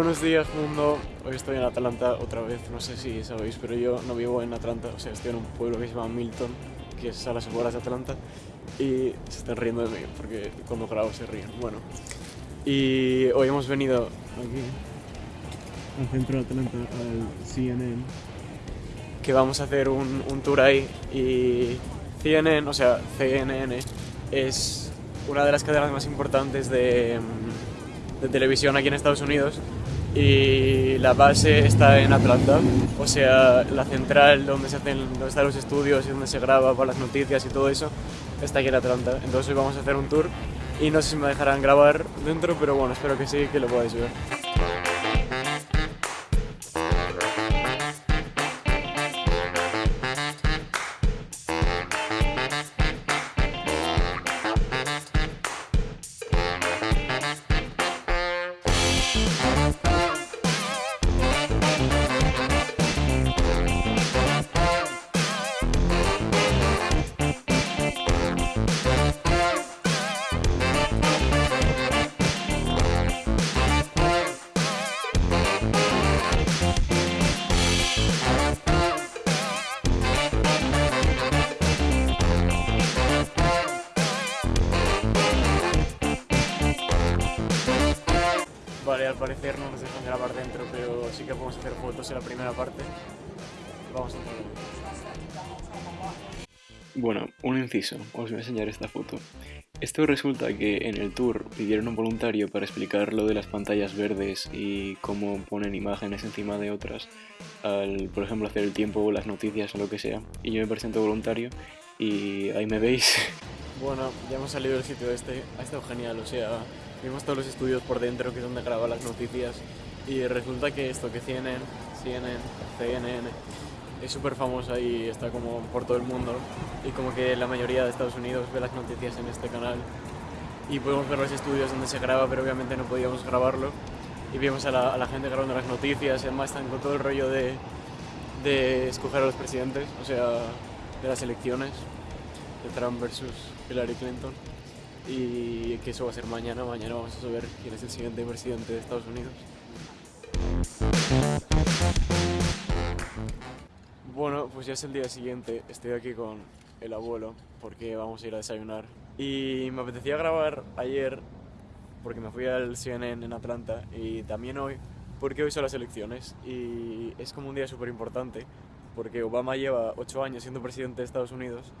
Buenos días mundo, hoy estoy en Atlanta otra vez, no sé si sabéis, pero yo no vivo en Atlanta, o sea, estoy en un pueblo que se llama Milton, que es a las afueras de Atlanta, y se están riendo de mí, porque cuando grabo se ríen. Bueno, y hoy hemos venido aquí, al centro de Atlanta, al CNN, que vamos a hacer un, tour ahí, y CNN, o sea, CNN, es una de las cadenas más importantes de, de televisión aquí en Estados Unidos y la base está en Atlanta, o sea, la central donde se hacen, donde están los estudios y donde se graba para las noticias y todo eso está aquí en Atlanta. Entonces hoy vamos a hacer un tour y no sé si me dejarán grabar dentro, pero bueno, espero que sí, que lo podáis ver. No nos dejan grabar dentro, pero sí que podemos hacer fotos en la primera parte. Vamos a hacerlo. Bueno, un inciso, os voy a enseñar esta foto. Esto resulta que en el tour pidieron un voluntario para explicar lo de las pantallas verdes y cómo ponen imágenes encima de otras al, por ejemplo, hacer el tiempo o las noticias o lo que sea. Y yo me presento voluntario y ahí me veis. Bueno, ya hemos salido del sitio este, ha estado genial, o sea, vimos todos los estudios por dentro, que es donde graban las noticias, y resulta que esto, que CNN, CNN, CNN, es súper famosa y está como por todo el mundo, y como que la mayoría de Estados Unidos ve las noticias en este canal, y podemos ver los estudios donde se graba, pero obviamente no podíamos grabarlo, y vimos a la, a la gente grabando las noticias, además están con todo el rollo de, de escoger a los presidentes, o sea, de las elecciones, de Trump versus Hillary Clinton y que eso va a ser mañana, mañana vamos a saber quién es el siguiente presidente de Estados Unidos. Bueno, pues ya es el día siguiente, estoy aquí con el abuelo porque vamos a ir a desayunar. Y me apetecía grabar ayer porque me fui al CNN en Atlanta y también hoy porque hoy son las elecciones y es como un día súper importante porque Obama lleva ocho años siendo presidente de Estados Unidos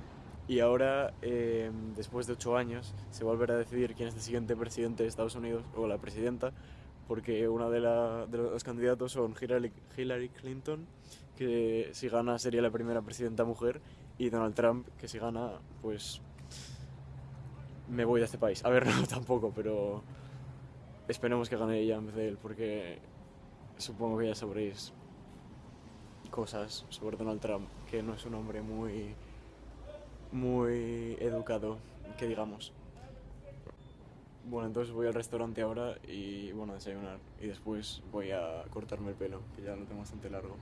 y ahora, eh, después de ocho años, se volverá a decidir quién es el siguiente presidente de Estados Unidos o la presidenta, porque uno de los candidatos son Hillary, Hillary Clinton, que si gana sería la primera presidenta mujer, y Donald Trump, que si gana, pues me voy de este país. A ver, no tampoco, pero esperemos que gane ella en vez de él, porque supongo que ya sabréis cosas sobre Donald Trump, que no es un hombre muy muy educado, que digamos. Bueno, entonces voy al restaurante ahora y bueno, a desayunar. Y después voy a cortarme el pelo, que ya lo tengo bastante largo.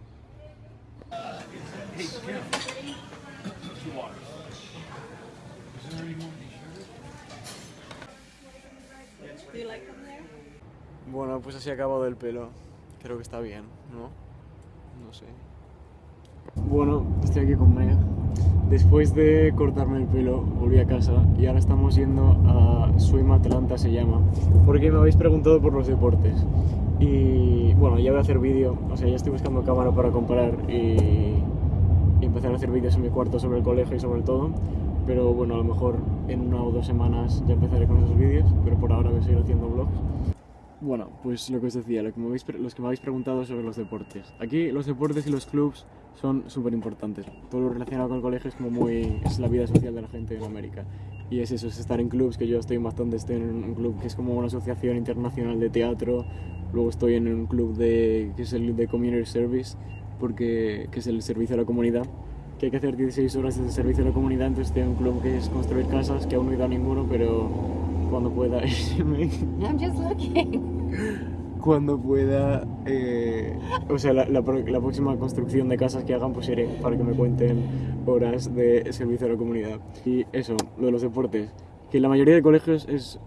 Bueno, pues así acabado el pelo. Creo que está bien, ¿no? No sé. Bueno, estoy aquí con Maya. Después de cortarme el pelo, volví a casa y ahora estamos yendo a Swim Atlanta, se llama, porque me habéis preguntado por los deportes. Y bueno, ya voy a hacer vídeo, o sea, ya estoy buscando cámara para comparar y, empezar a hacer vídeos en mi cuarto sobre el colegio y sobre todo. Pero bueno, a lo mejor en una o dos semanas ya empezaré con esos vídeos, pero por ahora voy a seguir haciendo vlogs. Bueno, pues lo que os decía, lo que me habéis, los que me habéis preguntado sobre los deportes. Aquí los deportes y los clubs son súper importantes. Todo lo relacionado con el colegio es como muy... es la vida social de la gente en América. Y es eso, es estar en clubs, que yo estoy bastante, estoy en un club que es como una asociación internacional de teatro. Luego estoy en un club de, que es el de Community Service, porque, que es el servicio a la comunidad. Que hay que hacer 16 horas de servicio a la comunidad, entonces estoy en un club que es construir casas, que aún no he ido a ninguno, pero cuando pueda irme. I'm just looking. Cuando pueda, eh, o sea, la, la la próxima construcción de casas que hagan, pues iré para que me cuenten horas de servicio a la comunidad. Y eso, lo de los deportes, que la mayoría de colegios es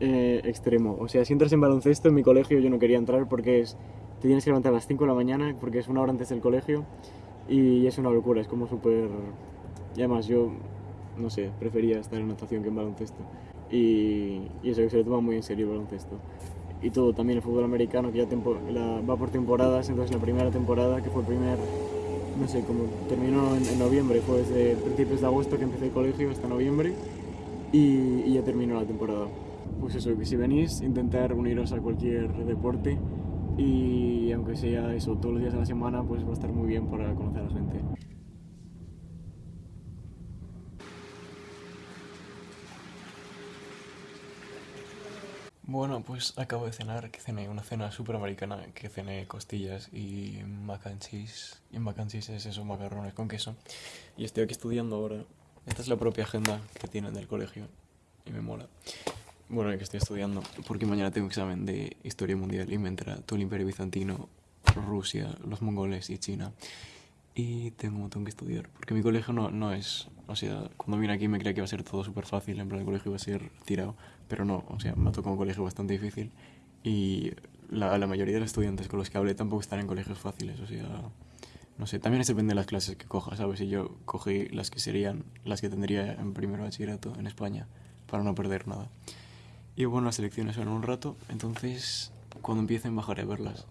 eh, extremo. O sea, si entras en baloncesto, en mi colegio yo no quería entrar porque es, te tienes que levantar a las 5 de la mañana, porque es una hora antes del colegio, y es una locura, es como súper... Y además yo, no sé, prefería estar en natación que en baloncesto. Y, y eso, que se lo toma muy en serio el baloncesto. Y todo, también el fútbol americano, que ya tempo- la- va por temporadas, entonces la primera temporada, que fue el primer, no sé, como terminó en, en noviembre, fue desde principios de agosto que empecé el colegio hasta noviembre, y, y ya terminó la temporada. Pues eso, que si venís, intentar uniros a cualquier deporte y aunque sea eso todos los días de la semana, pues va a estar muy bien para conocer a la gente. Bueno, pues acabo de cenar, que cené una cena súper americana, que cené costillas y mac and cheese. Y mac and cheese es eso, macarrones con queso. Y estoy aquí estudiando ahora. Esta es la propia agenda que tienen del colegio y me mola. Bueno, que estoy estudiando porque mañana tengo examen de historia mundial y me entra todo el imperio bizantino, Rusia, los mongoles y China. Y tengo montón que estudiar porque mi colegio no, no es... O sea, cuando vine aquí me creía que iba a ser todo súper fácil, en plan el colegio iba a ser tirado, pero no, o sea, me ha tocado un colegio bastante difícil y la, la mayoría de los estudiantes con los que hablé tampoco están en colegios fáciles, o sea, no sé, también depende de las clases que cojas, ¿sabes? Y yo cogí las que serían, las que tendría en primero de bachillerato en España, para no perder nada. Y bueno, las elecciones son un rato, entonces cuando empiecen bajaré a verlas.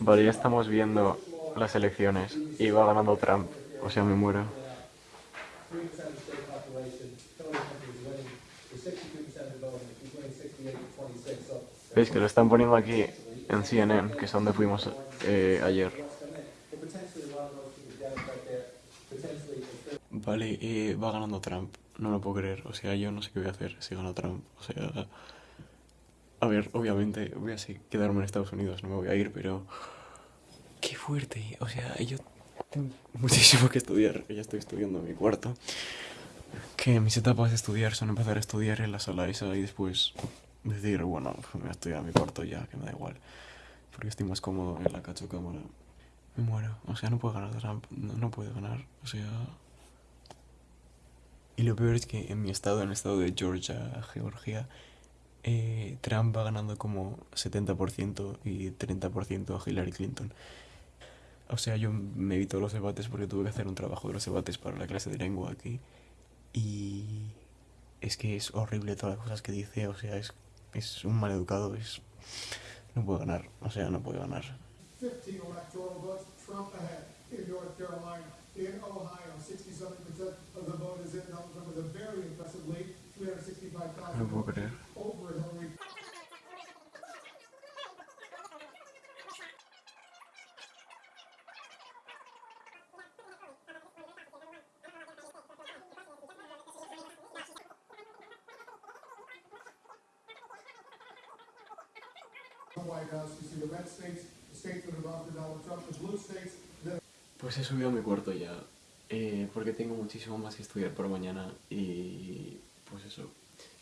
Vale, ya estamos viendo las elecciones y va ganando Trump, o sea, me muero. ¿Veis que lo están poniendo aquí en CNN, que es donde fuimos eh, ayer? Vale, eh, va ganando Trump. No lo puedo creer. O sea, yo no sé qué voy a hacer si gana Trump. O sea, a ver, obviamente voy a quedarme en Estados Unidos, no me voy a ir, pero qué fuerte. O sea, yo tengo muchísimo que estudiar. Ya estoy estudiando en mi cuarto. Que mis etapas de estudiar son empezar a estudiar en la sala esa y después decir, bueno, me voy a estudiar a mi cuarto ya, que me da igual. Porque estoy más cómodo en la cacho cámara. Me muero. O sea, no puedo ganar Trump. No, no puede ganar. O sea... Y lo peor es que en mi estado, en el estado de Georgia, Georgia, eh, Trump va ganando como 70% y 30% a Hillary Clinton. O sea, yo me evito los debates porque tuve que hacer un trabajo de los debates para la clase de lengua aquí. Y es que es horrible todas las cosas que dice, o sea, es, es un maleducado, es... No puede ganar, o sea, no puede ganar. 15 electoral votes, Pues he subido a mi cuarto ya, eh, porque tengo muchísimo más que estudiar por mañana y pues eso,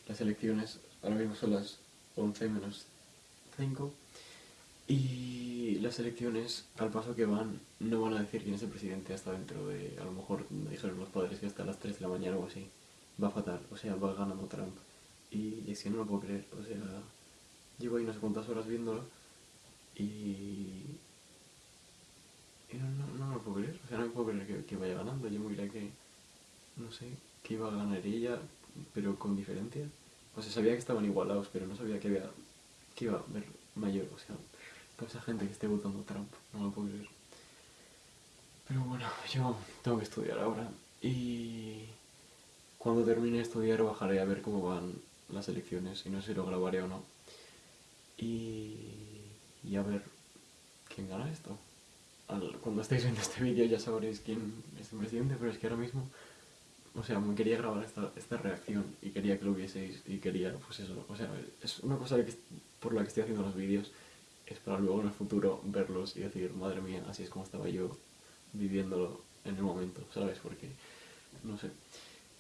las elecciones ahora mismo son las 11 menos 5 y las elecciones al paso que van no van a decir quién es el presidente hasta dentro de, a lo mejor me dijeron los padres que hasta las 3 de la mañana o así, va fatal, o sea, va ganando Trump. Y es que no lo puedo creer, o sea, llevo ahí no sé cuántas horas viéndolo y no, no, no me lo puedo creer, o sea, no me puedo creer que, vaya ganando. Yo me creía que, no sé, que iba a ganar ella, pero con diferencia. O sea, sabía que estaban igualados, pero no sabía que, había, que iba a haber mayor. O sea, toda esa gente que esté votando Trump, no lo puedo creer. Pero bueno, yo tengo que estudiar ahora y cuando termine de estudiar bajaré a ver cómo van las elecciones y no sé si lo grabaré o no. Y, y a ver quién gana esto cuando estéis viendo este vídeo ya sabréis quién es el presidente, pero es que ahora mismo, o sea, me quería grabar esta, esta reacción y quería que lo vieseis y quería, pues eso, o sea, es una cosa que, por la que estoy haciendo los vídeos, es para luego en el futuro verlos y decir, madre mía, así es como estaba yo viviéndolo en el momento, ¿sabes? Porque, no sé.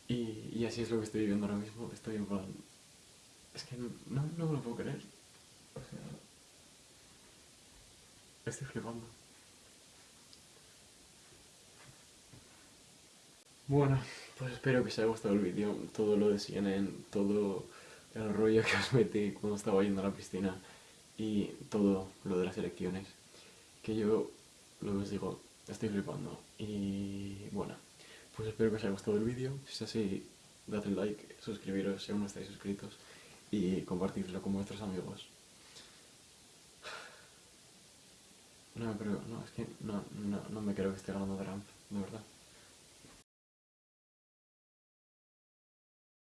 Y, y así es lo que estoy viviendo ahora mismo, estoy en plan... Es que no, no me lo puedo creer. Estoy flipando. Bueno, pues espero que os haya gustado el vídeo, todo lo de CNN, todo el rollo que os metí cuando estaba yendo a la piscina y todo lo de las elecciones. Que yo, lo que os digo, estoy flipando. Y bueno, pues espero que os haya gustado el vídeo. Si es así, dadle like, suscribiros si aún no estáis suscritos y compartidlo con vuestros amigos. No, pero no, es que no, no, no me creo que esté ganando Trump, de verdad.